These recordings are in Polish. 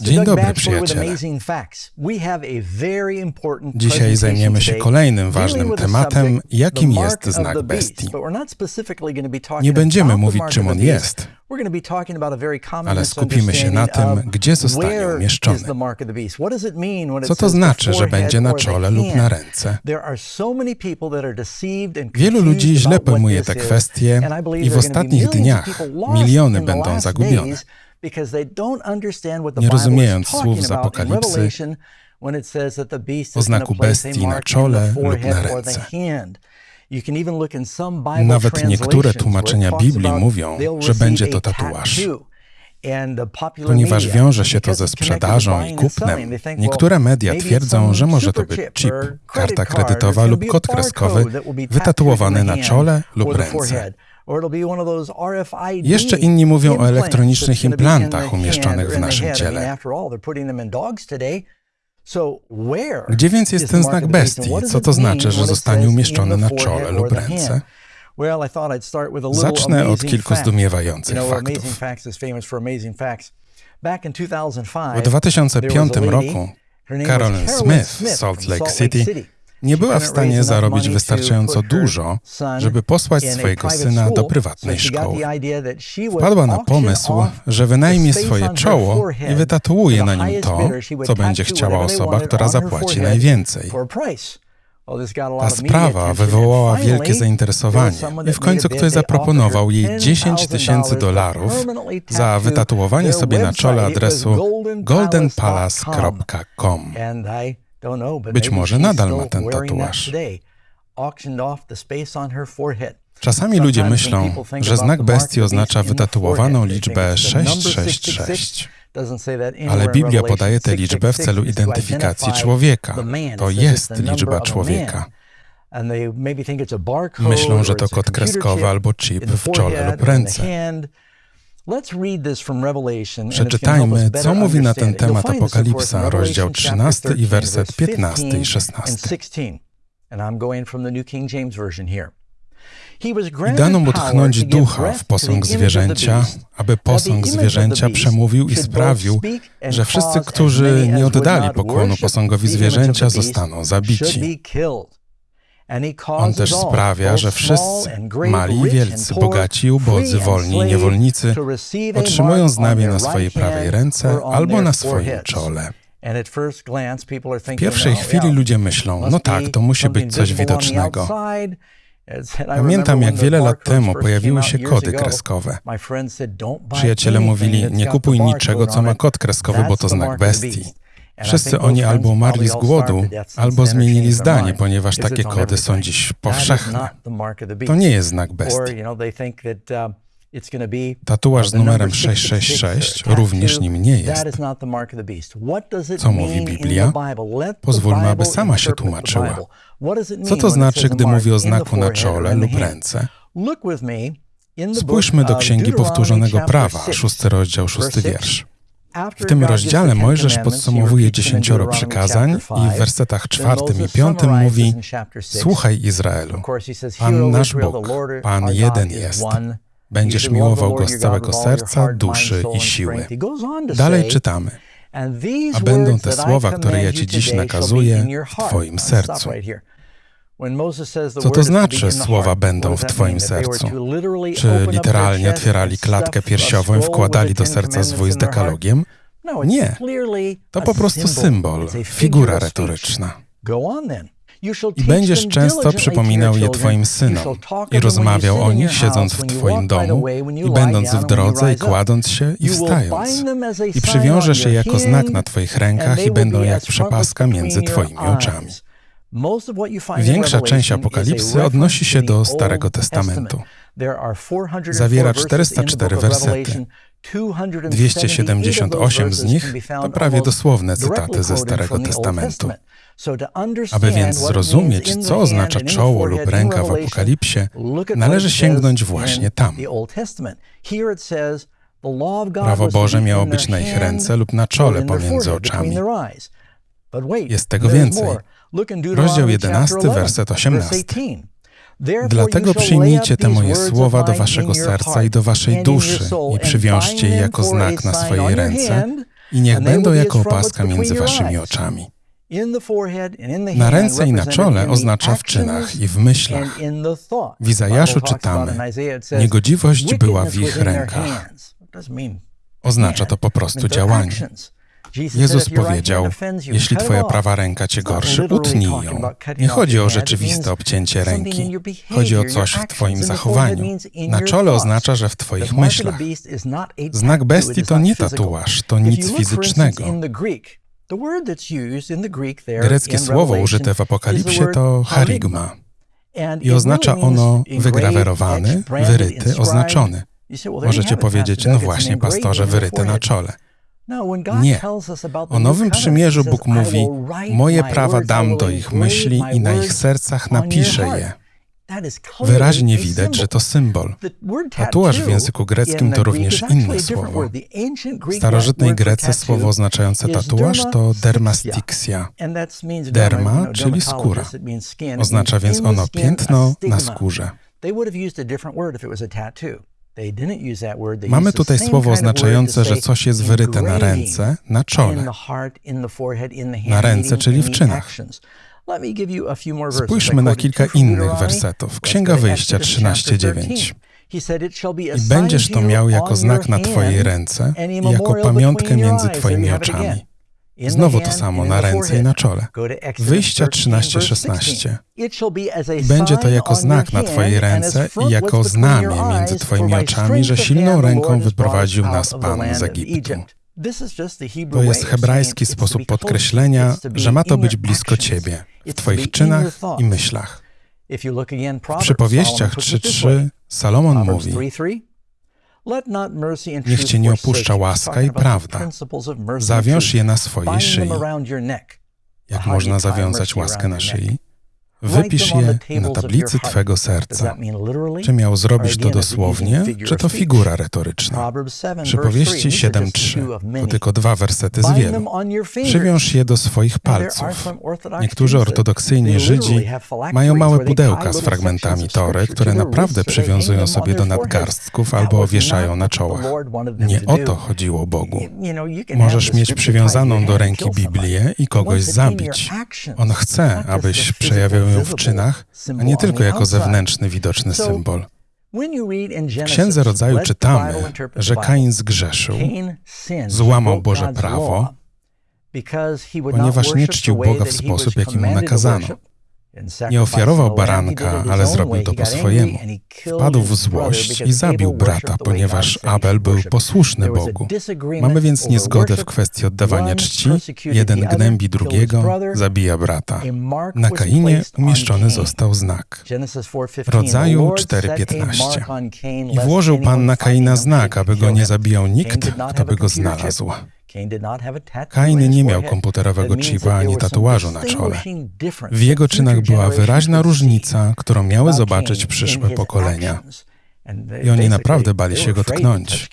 Dzień dobry, przyjaciele. Dzisiaj zajmiemy się kolejnym ważnym tematem, jakim jest znak bestii. Nie będziemy mówić, czym on jest, ale skupimy się na tym, gdzie zostanie umieszczony. Co to znaczy, że będzie na czole lub na ręce? Wielu ludzi źle pojmuje te kwestie I w ostatnich dniach miliony będą zagubione. Days because they don't understand what the Nie Bible is rozumiejąc talking słów z Apokalipsy Revelation when it says that the beast o znaku place a bestii na czole the lub na forehead or the ręce. hand. You can even look in some Bible Nawet niektóre tłumaczenia Biblii mówią, że będzie to tatuaż. Ponieważ wiąże się to ze sprzedażą i kupnem, niektóre media twierdzą, że może to być chip karta kredytowa lub kod kreskowy wytatuowany na czole lub ręce. Jeszcze inni mówią o elektronicznych implantach umieszczonych w naszym ciele. Gdzie więc jest ten znak bestii? Co to znaczy, że zostanie umieszczony na czole lub ręce? Zacznę od kilku zdumiewających faktów. Amazing Facts is famous for amazing facts. Back in 2005, W 2005 there was a lady, roku Carolyn Smith z Salt Lake City nie była w stanie zarobić wystarczająco dużo, żeby posłać swojego syna do prywatnej szkoły. Wpadła na pomysł, że wynajmie swoje czoło i wytatuuje na nim to, co będzie chciała osoba, która zapłaci najwięcej. Ta sprawa wywołała wielkie zainteresowanie i w końcu ktoś zaproponował jej 10 tysięcy dolarów za wytatuowanie sobie na czole adresu goldenpalace.com. Być może nadal ma ten tatuaż. Czasami ludzie myślą, że znak bestii oznacza wytatuowaną liczbę 666. Ale Biblia podaje tę liczbę w celu identyfikacji człowieka. To jest liczba człowieka. Myślą, że to kod kreskowy albo chip w czole lub ręce. Przeczytajmy, co mówi na ten temat Apokalipsa, rozdział 13 i werset 15 i 16. I dano mu tchnąć ducha w posąg zwierzęcia, aby posąg zwierzęcia przemówił i sprawił, że wszyscy, którzy nie oddali pokłonu posągowi zwierzęcia, zostaną zabici. On też sprawia, że wszyscy, mali i wielcy, bogaci ubodzy, wolni i niewolnicy, otrzymują znamię na swojej prawej ręce albo na swoim czole. W pierwszej chwili ludzie myślą, no tak, to musi być coś widocznego. Pamiętam, jak wiele lat temu pojawiły się kody kreskowe. Przyjaciele mówili, nie kupuj niczego, co ma kod kreskowy, bo to znak bestii. Wszyscy oni albo umarli z głodu, albo zmienili zdanie, ponieważ takie kody są dziś powszechne. To nie jest znak bestii. Tatuaż z numerem 666 również nim nie jest. Co mówi Biblia? Pozwólmy, aby sama się tłumaczyła. Co to znaczy, gdy mówi o znaku na czole lub ręce? Spójrzmy do Księgi Powtórzonego Prawa, szósty rozdział, szósty wiersz. W tym rozdziale Mojżesz podsumowuje dziesięcioro przykazań i w wersetach czwartym i piątym mówi Słuchaj Izraelu, Pan nasz Bóg, Pan jeden jest. Będziesz miłował Go z całego serca, duszy i siły. Dalej czytamy. A będą te słowa, które ja Ci dziś nakazuję, w Twoim sercu. Co to znaczy słowa będą w Twoim sercu? Czy literalnie otwierali klatkę piersiową i wkładali do serca zwój z dekalogiem? Nie. To po prostu symbol, figura retoryczna. I będziesz często przypominał je Twoim synom i rozmawiał o nich, siedząc w Twoim domu i będąc w drodze i kładąc się i wstając. I przywiążesz je jako znak na Twoich rękach i będą jak przepaska między Twoimi oczami. Większa część Apokalipsy odnosi się do Starego Testamentu. Zawiera 404 wersety. 278 z nich to prawie dosłowne cytaty ze Starego Testamentu. Aby więc zrozumieć, co oznacza czoło lub ręka w Apokalipsie, należy sięgnąć właśnie tam. Prawo Boże miało być na ich ręce lub na czole pomiędzy oczami. Jest tego więcej. Rozdział 11, werset 18. Dlatego przyjmijcie te moje słowa do waszego serca i do waszej duszy i przywiążcie je jako znak na swojej ręce i niech będą jako opaska między waszymi oczami. Na ręce i na czole oznacza w czynach i w myślach. W Izajaszu czytamy, niegodziwość była w ich rękach. Oznacza to po prostu działanie. Jezus powiedział, jeśli twoja prawa ręka cię gorszy, utnij ją. Nie chodzi o rzeczywiste obcięcie ręki. Chodzi o coś w twoim zachowaniu. Na czole oznacza, że w twoich myślach. Znak bestii to nie tatuaż, to nic fizycznego. Greckie słowo użyte w Apokalipsie to charigma i oznacza ono wygrawerowany, wyryty, oznaczony. Możecie powiedzieć, no właśnie, pastorze, wyryte na czole. Nie. O Nowym Przymierzu Bóg mówi: Moje prawa dam do ich myśli i na ich sercach napiszę je. Wyraźnie widać, że to symbol. Tatuaż w języku greckim to również inne słowo. W starożytnej Grece słowo oznaczające tatuaż to dermastixia. Derma, czyli skóra. Oznacza więc ono piętno na skórze. Mamy tutaj słowo oznaczające, że coś jest wyryte na ręce, na czole. Na ręce, czyli w czynach. Spójrzmy na kilka innych wersetów. Księga Wyjścia 13:9. I będziesz to miał jako znak na Twojej ręce i jako pamiątkę między Twoimi oczami. Znowu to samo na ręce i na czole. Wyjścia 13:16. Będzie to jako znak na Twojej ręce i jako znamie między Twoimi oczami, że silną ręką wyprowadził nas Pan z Egiptu. To jest hebrajski sposób podkreślenia, że ma to być blisko Ciebie, w Twoich czynach i myślach. W przypowieściach 3:3 Salomon mówi: Niech cię nie opuszcza łaska i prawda. Zawiąż je na swojej szyi. Jak można zawiązać łaskę na szyi? Wypisz je na tablicy Twego serca. Czy miał zrobić to dosłownie, czy to figura retoryczna? Przypowieści 7.3 to tylko dwa wersety z wielu. Przywiąż je do swoich palców. Niektórzy ortodoksyjni Żydzi mają małe pudełka z fragmentami Tory, które naprawdę przywiązują sobie do nadgarstków albo wieszają na czołach. Nie o to chodziło Bogu. Możesz mieć przywiązaną do ręki Biblię i kogoś zabić. On chce, abyś przejawiał w czynach, a nie tylko jako zewnętrzny, widoczny symbol. W Księdze Rodzaju czytamy, że Kain zgrzeszył, złamał Boże prawo, ponieważ nie czcił Boga w sposób, jaki mu nakazano. Nie ofiarował baranka, ale zrobił to po swojemu. Wpadł w złość i zabił brata, ponieważ Abel był posłuszny Bogu. Mamy więc niezgodę w kwestii oddawania czci. Jeden gnębi drugiego, zabija brata. Na Kainie umieszczony został znak. Rodzaju 4.15. I włożył Pan na Kaina znak, aby go nie zabijał nikt, kto by go znalazł. Kain nie miał komputerowego chipa ani tatuażu na czole. W jego czynach była wyraźna różnica, którą miały zobaczyć przyszłe pokolenia. I oni naprawdę bali się go tknąć.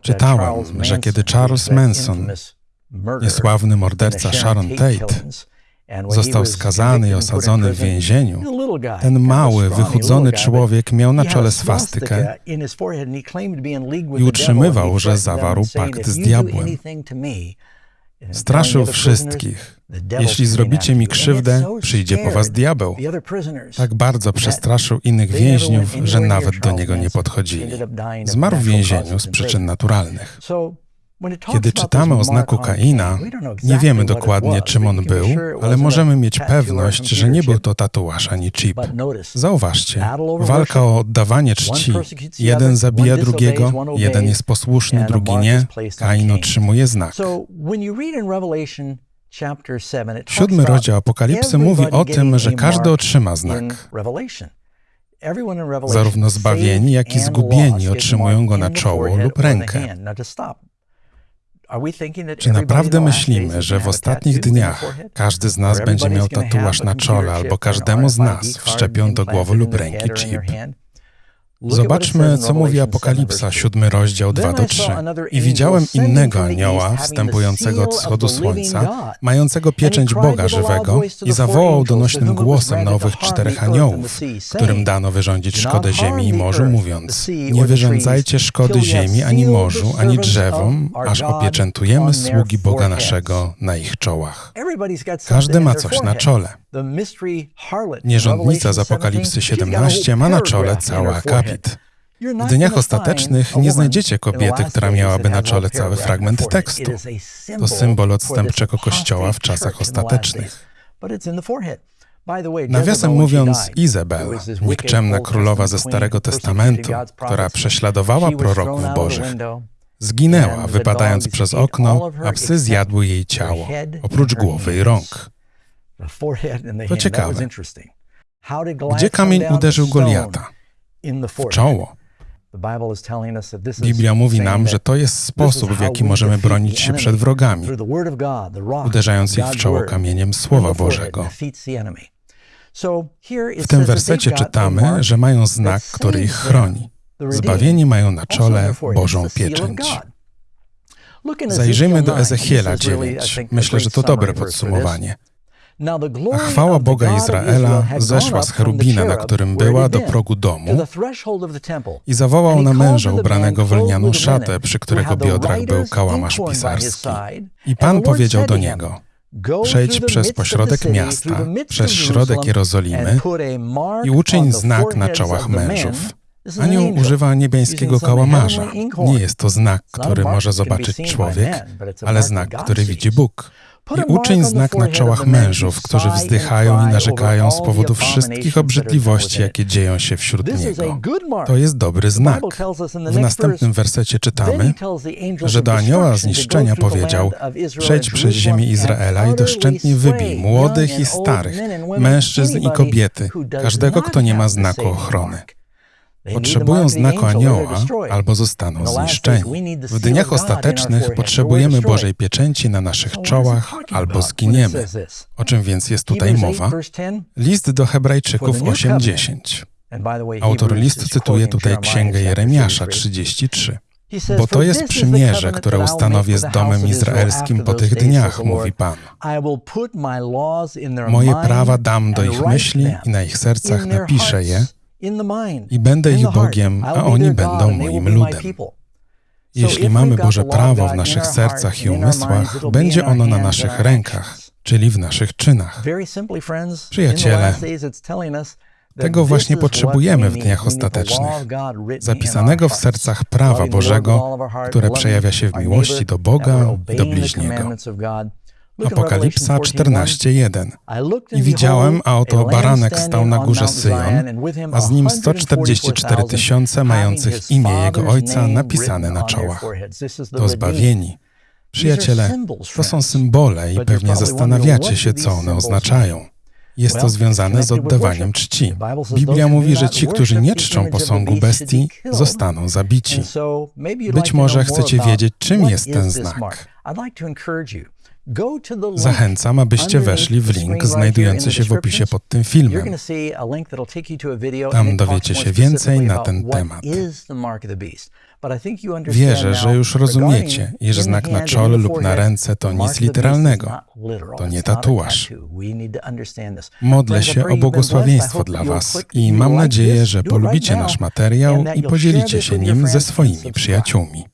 Czytałem, że kiedy Charles Manson, niesławny morderca Sharon Tate, Został skazany i osadzony w więzieniu. Ten mały, wychudzony człowiek miał na czole swastykę i utrzymywał, że zawarł pakt z diabłem. Straszył wszystkich. Jeśli zrobicie mi krzywdę, przyjdzie po was diabeł. Tak bardzo przestraszył innych więźniów, że nawet do niego nie podchodzili. Zmarł w więzieniu z przyczyn naturalnych. Kiedy czytamy o znaku Kaina, nie wiemy dokładnie, czym on był, ale możemy mieć pewność, że nie był to tatuaż ani chip. Zauważcie, walka o oddawanie czci. Jeden zabija drugiego, jeden jest posłuszny, drugi nie. Kain otrzymuje znak. Siódmy rozdział Apokalipsy mówi o tym, że każdy otrzyma znak. Zarówno zbawieni, jak i zgubieni otrzymują go na czoło lub rękę. Czy naprawdę myślimy, że w ostatnich dniach każdy z nas będzie miał tatuaż na czole albo każdemu z nas wszczepią do głowy lub ręki chip? Zobaczmy, co mówi Apokalipsa, siódmy rozdział 2 do 3. I widziałem innego anioła, wstępującego od wschodu słońca, mającego pieczęć Boga żywego i zawołał donośnym głosem na owych czterech aniołów, którym dano wyrządzić szkodę ziemi i morzu, mówiąc, nie wyrządzajcie szkody ziemi, ani morzu, ani drzewom, aż opieczętujemy sługi Boga naszego na ich czołach. Każdy ma coś na czole. Nierządnica z Apokalipsy 17 ma na czole cały akapit. W dniach ostatecznych nie znajdziecie kobiety, która miałaby na czole cały fragment tekstu. To symbol odstępczego kościoła w czasach ostatecznych. Nawiasem mówiąc, Izabel, nikczemna królowa ze Starego Testamentu, która prześladowała proroków bożych, zginęła, wypadając przez okno, a psy zjadły jej ciało, oprócz głowy i rąk. To ciekawe. Gdzie kamień uderzył Goliata? W czoło. Biblia mówi nam, że to jest sposób, w jaki możemy bronić się przed wrogami, uderzając ich w czoło kamieniem Słowa Bożego. W tym wersecie czytamy, że mają znak, który ich chroni. Zbawieni mają na czole Bożą pieczęć. Zajrzyjmy do Ezechiela 9. Myślę, że to dobre podsumowanie. A chwała Boga Izraela zeszła z cherubina, na którym była, do progu domu i zawołał na męża ubranego w lnianą szatę, przy którego biodrach był kałamarz pisarski. I Pan powiedział do niego, Przejdź przez pośrodek miasta, przez środek Jerozolimy i uczyń znak na czołach mężów. Anioł używa niebiańskiego kałamarza. Nie jest to znak, który może zobaczyć człowiek, ale znak, który widzi Bóg. I uczyń znak na czołach mężów, którzy wzdychają i narzekają z powodu wszystkich obrzydliwości, jakie dzieją się wśród niego. To jest dobry znak. W następnym wersecie czytamy, że do anioła zniszczenia powiedział: Przejdź przez ziemię Izraela i doszczętnie wybij młodych i starych, mężczyzn i kobiety, każdego, kto nie ma znaku ochrony. Potrzebują znaku anioła albo zostaną zniszczeni. W dniach ostatecznych potrzebujemy Bożej pieczęci na naszych czołach albo zginiemy. O czym więc jest tutaj mowa? List do Hebrajczyków 8:10. Autor listu cytuje tutaj Księgę Jeremiasza 33. Bo to jest przymierze, które ustanowię z domem izraelskim po tych dniach, mówi Pan. Moje prawa dam do ich myśli i na ich sercach napiszę je, i będę ich Bogiem, a oni będą moim ludem. Jeśli mamy Boże prawo w naszych sercach i umysłach, będzie ono na naszych rękach, czyli w naszych czynach. Przyjaciele, tego właśnie potrzebujemy w dniach ostatecznych, zapisanego w sercach prawa Bożego, które przejawia się w miłości do Boga i do bliźniego. Apokalipsa 14:1. I widziałem, a oto baranek stał na górze Syjon, a z nim 144 tysiące mających imię jego ojca napisane na czołach. To zbawieni. Przyjaciele, to są symbole i pewnie zastanawiacie się, co one oznaczają. Jest to związane z oddawaniem czci. Biblia mówi, że ci, którzy nie czczą posągu bestii, zostaną zabici. Być może chcecie wiedzieć, czym jest ten znak. Zachęcam, abyście weszli w link znajdujący się w opisie pod tym filmem. Tam dowiecie się więcej na ten temat. Wierzę, że już rozumiecie, iż znak na czole lub na ręce to nic literalnego. To nie tatuaż. Modlę się o błogosławieństwo dla Was i mam nadzieję, że polubicie nasz materiał i podzielicie się nim ze swoimi przyjaciółmi.